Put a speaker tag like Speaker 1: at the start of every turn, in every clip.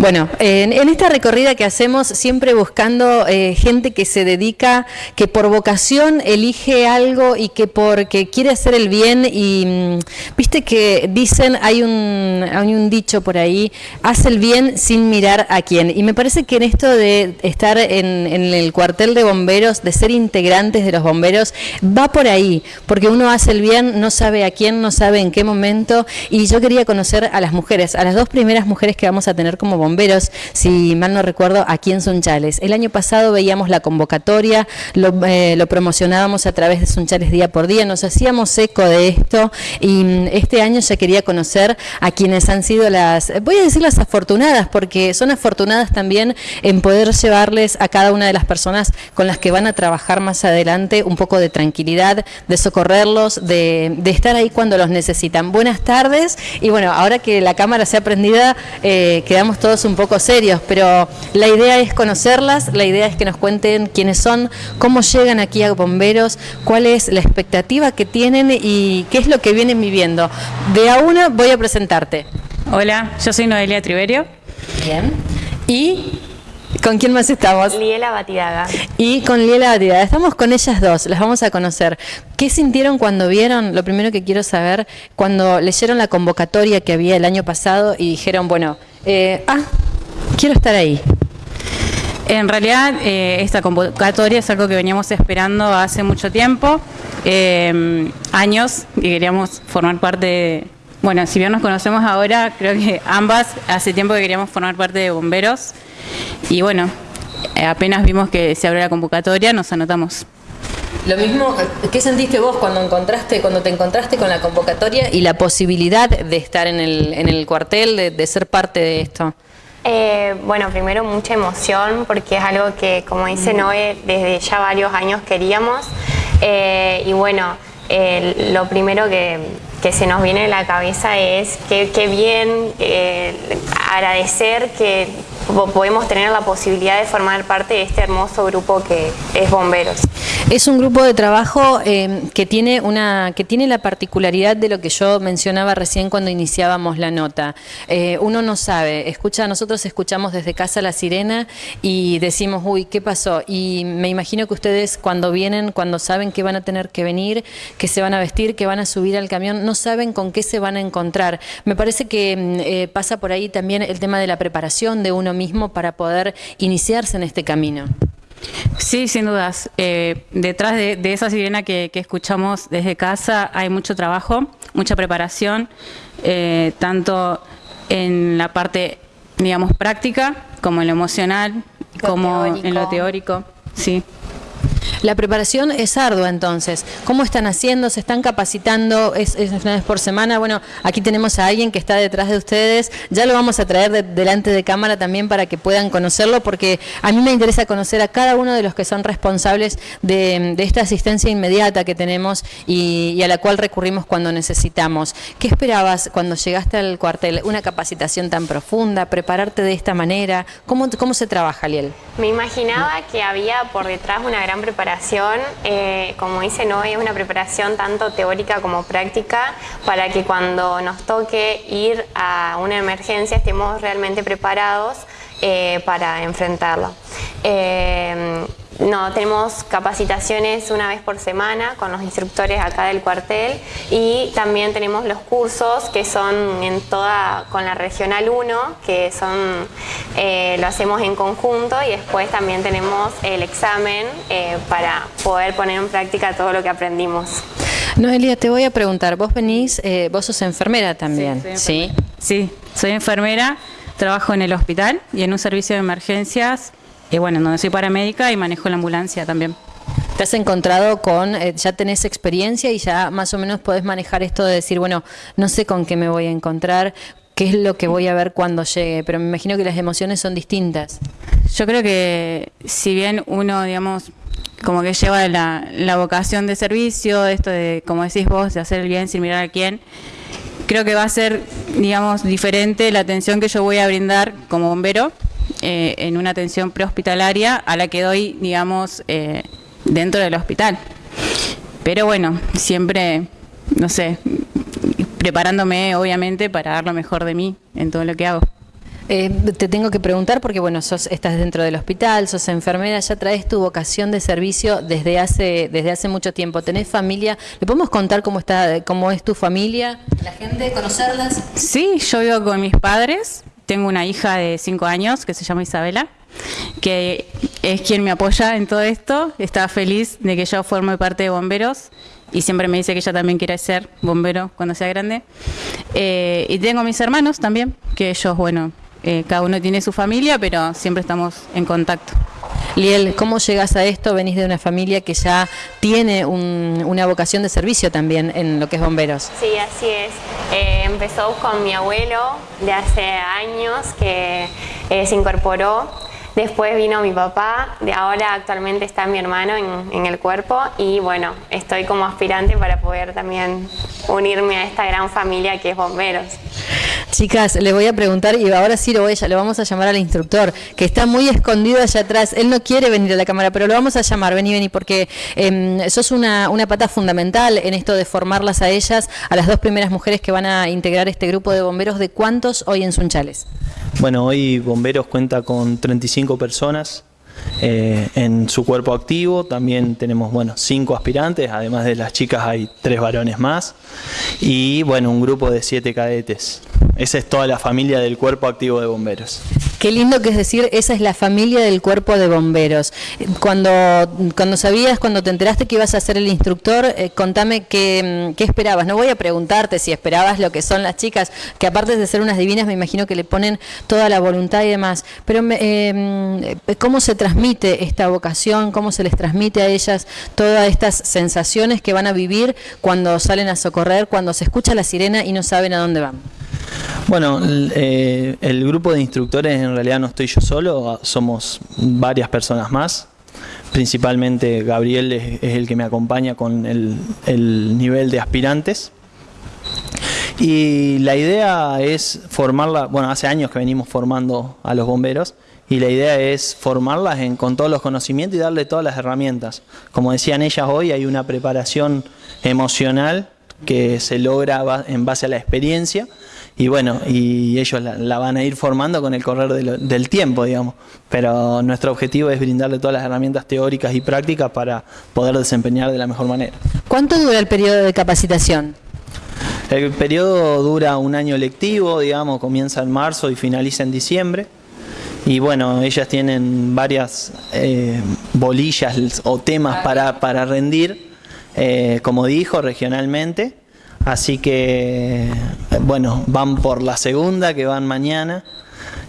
Speaker 1: Bueno, en, en esta recorrida que hacemos, siempre buscando eh, gente que se dedica, que por vocación elige algo y que porque quiere hacer el bien y mm, viste que dicen, hay un, hay un dicho por ahí, hace el bien sin mirar a quién. Y me parece que en esto de estar en, en el cuartel de bomberos, de ser integrantes de los bomberos, va por ahí, porque uno hace el bien, no sabe a quién, no sabe en qué momento, y yo quería conocer a las mujeres, a las dos primeras mujeres que vamos a tener como bomberos, si mal no recuerdo, aquí en Sunchales. El año pasado veíamos la convocatoria, lo, eh, promocionábamos a través de Sunchales día por día, nos hacíamos eco de esto y mm, este año ya quería conocer a quienes han sido las, voy a decir las afortunadas, porque son afortunadas también en poder llevarles a cada una de las personas con las que van a trabajar más adelante un poco de tranquilidad, de socorrerlos, de, estar ahí cuando los necesitan. Buenas tardes y bueno, ahora que la cámara se ha prendida, eh, quedamos todos un poco serios, pero la idea es conocerlas, la idea es que nos cuenten quiénes son, cómo llegan aquí a Bomberos, cuál es la expectativa que tienen y qué es lo que vienen viviendo. De a una voy a presentarte.
Speaker 2: Hola, yo soy Noelia Triverio.
Speaker 1: Bien. ¿Y con quién más estamos?
Speaker 3: Liela Batidaga.
Speaker 1: Y con Liela Batidaga. Estamos con ellas dos, las vamos a conocer. ¿Qué sintieron cuando vieron, lo primero que quiero saber, cuando leyeron la convocatoria que había el año pasado y dijeron, bueno, eh, ah, quiero estar ahí?
Speaker 2: En realidad, eh, esta convocatoria es algo que veníamos esperando hace mucho tiempo, eh, años, y queríamos formar parte de, bueno, si bien nos conocemos ahora, creo que ambas hace tiempo que queríamos formar parte de bomberos, y bueno, apenas vimos que se abrió la convocatoria, nos anotamos.
Speaker 1: Lo mismo, ¿qué sentiste vos cuando encontraste, cuando te encontraste con la convocatoria y la posibilidad de estar en el, en el cuartel, de, de ser parte de esto?
Speaker 3: Eh, bueno, primero mucha emoción porque es algo que, como dice Noé, desde ya varios años queríamos. Eh, y bueno, eh, lo primero que, que, se nos viene a la cabeza es que, que bien eh, agradecer que podemos tener la posibilidad de formar parte de este hermoso grupo que es Bomberos.
Speaker 1: Es un grupo de trabajo eh, que, tiene una, que tiene la particularidad de lo que yo mencionaba recién cuando iniciábamos la nota. Eh, uno no sabe, escucha, nosotros escuchamos desde casa la sirena y decimos, uy, ¿qué pasó? Y me imagino que ustedes cuando vienen, cuando saben que van a tener que venir, que se van a vestir, que van a subir al camión, no saben con qué se van a encontrar. Me parece que mm, eh, pasa por ahí también el tema de la preparación de uno mismo para poder iniciarse en este camino.
Speaker 2: Sí, sin dudas. Eh, detrás de, de, esa sirena que, que, escuchamos desde casa hay mucho trabajo, mucha preparación, eh, tanto en la parte, digamos, práctica, como en lo emocional, lo como teórico. en lo teórico. Sí.
Speaker 1: La preparación es ardua entonces. ¿Cómo están haciendo? ¿Se están capacitando? ¿Es, una vez por semana? Bueno, aquí tenemos a alguien que está detrás de ustedes. Ya lo vamos a traer de, delante de cámara también para que puedan conocerlo porque a mí me interesa conocer a cada uno de los que son responsables de, de esta asistencia inmediata que tenemos y, y, a la cual recurrimos cuando necesitamos. ¿Qué esperabas cuando llegaste al cuartel? ¿Una capacitación tan profunda? ¿Prepararte de esta manera? ¿Cómo, cómo se trabaja, Liel?
Speaker 3: Me imaginaba que había por detrás una gran preparación eh, como dice Noé, es una preparación tanto teórica como práctica para que cuando nos toque ir a una emergencia estemos realmente preparados eh, para enfrentarla. Eh, no, tenemos capacitaciones una vez por semana con los instructores acá del cuartel y también tenemos los cursos que son en toda, con la Regional 1, que son, eh, lo hacemos en conjunto y después también tenemos el examen eh, para poder poner en práctica todo lo que aprendimos.
Speaker 1: Noelia, te voy a preguntar, vos venís, eh, vos sos enfermera también,
Speaker 2: ¿sí? Sí, soy enfermera, trabajo en el hospital y en un servicio de emergencias y bueno, donde soy paramédica y manejo la ambulancia también.
Speaker 1: ¿Te has encontrado con, eh, ya tenés experiencia y ya más o menos podés manejar esto de decir, bueno, no sé con qué me voy a encontrar, qué es lo que voy a ver cuando llegue, pero me imagino que las emociones son distintas.
Speaker 2: Yo creo que si bien uno, digamos, como que lleva la, la vocación de servicio, esto de, como decís vos, de hacer el bien sin mirar a quién, creo que va a ser, digamos, diferente la atención que yo voy a brindar como bombero eh, en una atención prehospitalaria a la que doy, digamos, eh, dentro del hospital. Pero bueno, siempre, no sé, preparándome obviamente para dar lo mejor de mí en todo lo que hago.
Speaker 1: Eh, te tengo que preguntar porque, bueno, sos, estás dentro del hospital, sos enfermera, ya traes tu vocación de servicio desde hace, desde hace mucho tiempo. ¿Tenés familia? ¿Le podemos contar cómo, está, cómo es tu familia? ¿La gente? ¿Conocerlas?
Speaker 2: Sí, yo vivo con mis padres. Tengo una hija de 5 años que se llama Isabela, que es quien me apoya en todo esto. Está feliz de que yo forme parte de bomberos y siempre me dice que ella también quiere ser bombero cuando sea grande. Eh, y tengo mis hermanos también, que ellos, bueno, eh, cada uno tiene su familia, pero siempre estamos en contacto.
Speaker 1: Liel, ¿cómo llegas a esto? Venís de una familia que ya tiene una vocación de servicio también en lo que es bomberos.
Speaker 3: Sí, así es. Eh, empezó con mi abuelo de hace años que eh, se incorporó. Después vino mi papá, de ahora actualmente está mi hermano en, en, el cuerpo y bueno, estoy como aspirante para poder también unirme a esta gran familia que es Bomberos.
Speaker 1: Chicas, les voy a preguntar y ahora sí lo voy a, lo vamos a llamar al instructor, que está muy escondido allá atrás. Él no quiere venir a la cámara, pero lo vamos a llamar. Vení, vení, porque eh, sos una, una pata fundamental en esto de formarlas a ellas, a las dos primeras mujeres que van a integrar este grupo de bomberos. ¿De cuántos hoy en Sunchales?
Speaker 4: Bueno, hoy Bomberos cuenta con 35 personas eh, en su cuerpo activo. También tenemos, bueno, cinco aspirantes, además de las chicas hay tres varones más. Y, bueno, un grupo de siete cadetes. Esa es toda la familia del cuerpo activo de bomberos.
Speaker 1: Qué lindo que es decir, esa es la familia del cuerpo de bomberos. Cuando, cuando sabías, cuando te enteraste que ibas a ser el instructor, eh, contame qué, qué, esperabas. No voy a preguntarte si esperabas lo que son las chicas, que aparte de ser unas divinas, me imagino que le ponen toda la voluntad y demás. Pero eh, ¿cómo se transmite esta vocación? ¿Cómo se les transmite a ellas todas estas sensaciones que van a vivir cuando salen a socorrer, cuando se escucha la sirena y no saben a dónde van?
Speaker 4: Bueno, eh, el grupo de instructores en realidad no estoy yo solo, somos varias personas más. Principalmente Gabriel es, el que me acompaña con el, el, nivel de aspirantes. Y la idea es formarla, bueno, hace años que venimos formando a los bomberos y la idea es formarlas con todos los conocimientos y darle todas las herramientas. Como decían ellas hoy, hay una preparación emocional que se logra en base a la experiencia y bueno, y ellos la, la, van a ir formando con el correr de lo, del tiempo, digamos. Pero nuestro objetivo es brindarle todas las herramientas teóricas y prácticas para poder desempeñar de la mejor manera.
Speaker 1: ¿Cuánto dura el periodo de capacitación?
Speaker 4: El periodo dura un año lectivo, digamos, comienza en marzo y finaliza en diciembre. Y bueno, ellas tienen varias eh, bolillas o temas para, para rendir, eh, como dijo, regionalmente. Así que, bueno, van por la segunda, que van mañana,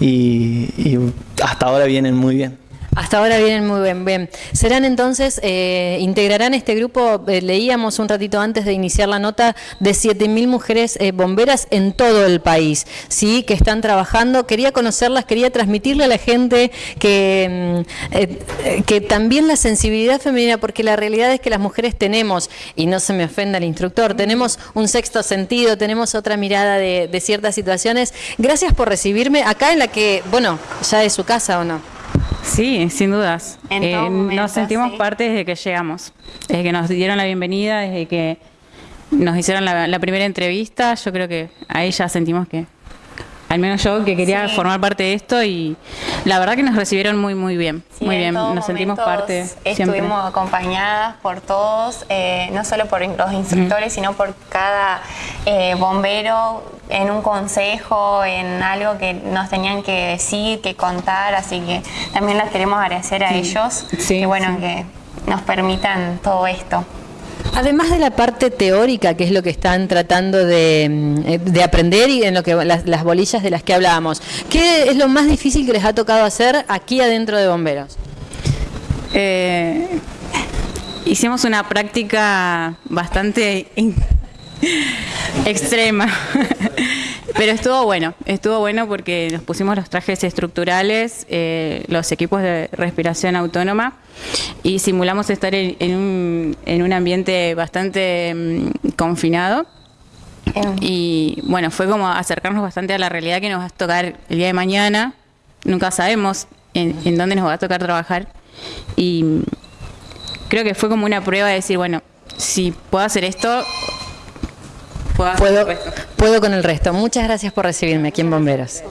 Speaker 4: y, y hasta ahora vienen muy bien.
Speaker 1: Hasta ahora vienen muy bien. bien. Serán entonces, eh, integrarán este grupo, eh, leíamos un ratito antes de iniciar la nota, de 7.000 mujeres eh, bomberas en todo el país, ¿sí? que están trabajando. Quería conocerlas, quería transmitirle a la gente que, mm, que también la sensibilidad femenina, porque la realidad es que las mujeres tenemos, y no se me ofenda el instructor, tenemos un sexto sentido, tenemos otra mirada de, de ciertas situaciones. Gracias por recibirme acá en la que, bueno, ya es su casa o no.
Speaker 2: Sí, sin dudas. Eh, momento, nos sentimos sí. parte desde que llegamos, desde que nos dieron la bienvenida, desde que nos hicieron la, la primera entrevista, yo creo que ahí ya sentimos que al menos yo que quería sí. formar parte de esto y la verdad que nos recibieron muy muy bien,
Speaker 3: sí,
Speaker 2: muy bien, nos sentimos parte.
Speaker 3: Estuvimos
Speaker 2: siempre.
Speaker 3: acompañadas por todos, eh, no solo por los instructores, sino por cada eh, bombero en un consejo, en algo que nos tenían que decir, que contar, así que también les queremos agradecer a ellos, que bueno, que nos permitan todo esto.
Speaker 1: Además de la parte teórica, que es lo que están tratando de, mm, de aprender y en lo que las, las, bolillas de las que hablábamos, ¿qué es lo más difícil que les ha tocado hacer aquí adentro de bomberos?
Speaker 2: Eh, hicimos una práctica bastante extrema. Pero estuvo bueno, estuvo bueno porque nos pusimos los trajes estructurales, eh, los equipos de respiración autónoma y simulamos estar en, en, un, en un, ambiente bastante um, confinado. Y bueno, fue como acercarnos bastante a la realidad que nos va a tocar el día de mañana. Nunca sabemos en, en dónde nos va a tocar trabajar. Y creo que fue como una prueba de decir, bueno, si puedo hacer esto,
Speaker 1: puedo, puedo con el resto. Muchas gracias por recibirme aquí en Bomberos.